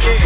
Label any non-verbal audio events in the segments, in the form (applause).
Yeah.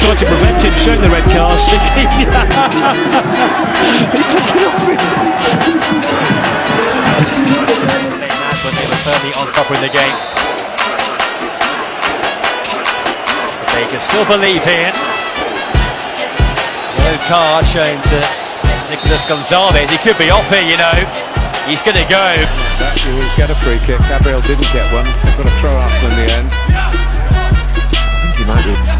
Tried to prevent him showing the red card. (laughs) he took it off him. when they were firmly on top in the game. But they can still believe here. Yellow card shown to Nicolas Gonzalez. He could be off here, you know. He's going to go. That you will get a free kick. Gabriel didn't get one. They've got to throw Arsenal in the end. I think he might be.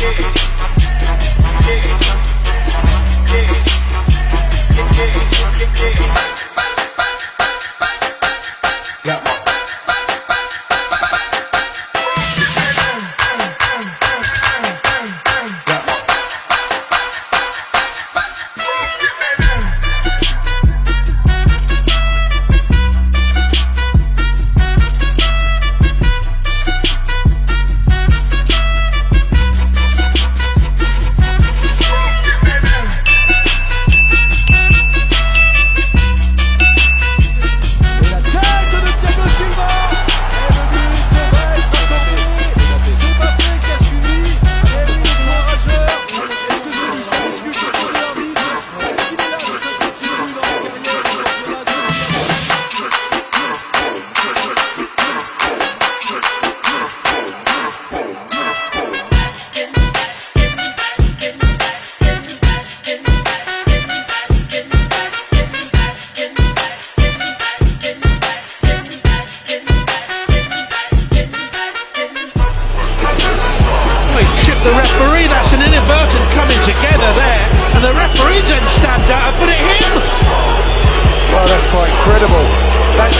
Yeah. Yeah. Yeah. Yeah. Yeah. Yeah. The referee. That's an inadvertent coming together there. And the referee then stabbed out and put it in. Well, that's quite incredible. That's